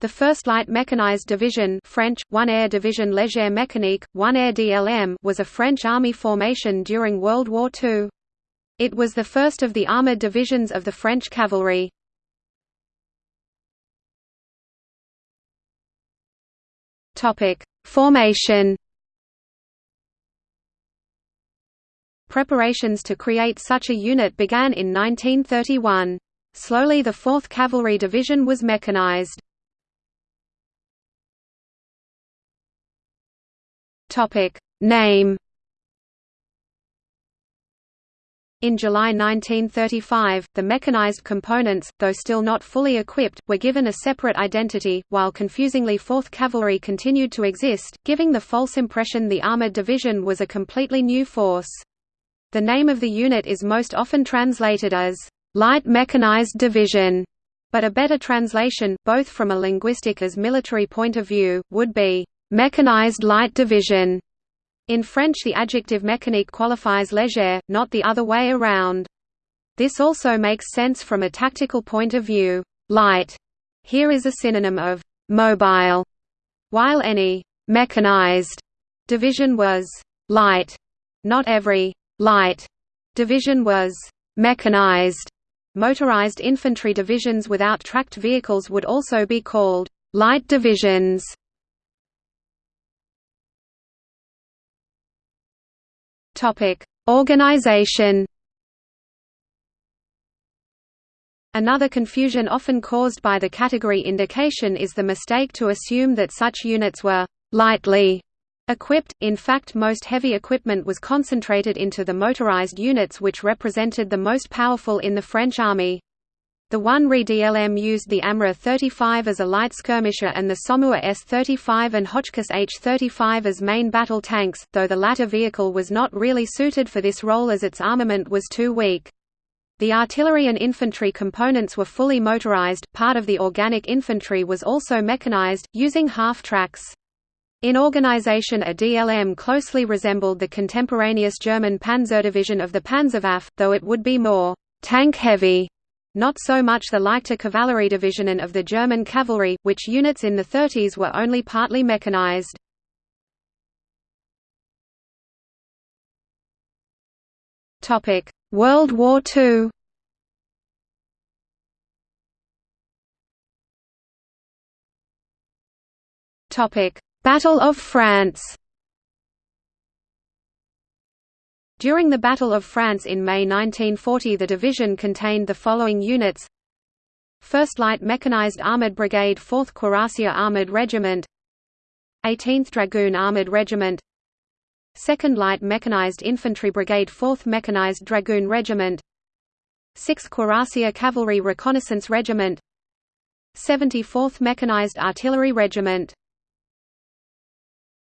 The 1st Light Mechanized Division French, 1 Air Division Légère Mécanique, 1 Air DLM was a French Army formation during World War II. It was the first of the armoured divisions of the French cavalry. Formation Preparations to create such a unit began in 1931. Slowly the 4th Cavalry Division was mechanized. Name In July 1935, the mechanized components, though still not fully equipped, were given a separate identity, while confusingly 4th Cavalry continued to exist, giving the false impression the armored division was a completely new force. The name of the unit is most often translated as, "...light mechanized division", but a better translation, both from a linguistic as military point of view, would be, "...mechanized light division". In French the adjective mécanique qualifies légère, not the other way around. This also makes sense from a tactical point of view. Light here is a synonym of mobile, while any mechanized division was light. Not every light division was mechanized. Motorized infantry divisions without tracked vehicles would also be called light divisions. Topic: Organization. Another confusion often caused by the category indication is the mistake to assume that such units were lightly equipped. In fact, most heavy equipment was concentrated into the motorized units which represented the most powerful in the French army. The 1 Re DLM used the AMR 35 as a light skirmisher and the Somua S-35 and Hotchkiss H-35 as main battle tanks, though the latter vehicle was not really suited for this role as its armament was too weak. The artillery and infantry components were fully motorized, part of the organic infantry was also mechanized, using half-tracks. In organization a DLM closely resembled the contemporaneous German Panzerdivision of the Panzerwaffe, though it would be more tank-heavy not so much the Leichter Cavalry Division and of the German cavalry, which units in the 30s were only partly mechanized. World War II Battle of France During the Battle of France in May 1940 the division contained the following units. 1st Light Mechanized Armored Brigade 4th Cuirassier Armored Regiment. 18th Dragoon Armored Regiment. 2nd Light Mechanized Infantry Brigade 4th Mechanized Dragoon Regiment. 6th Cuirassier Cavalry Reconnaissance Regiment. 74th Mechanized Artillery Regiment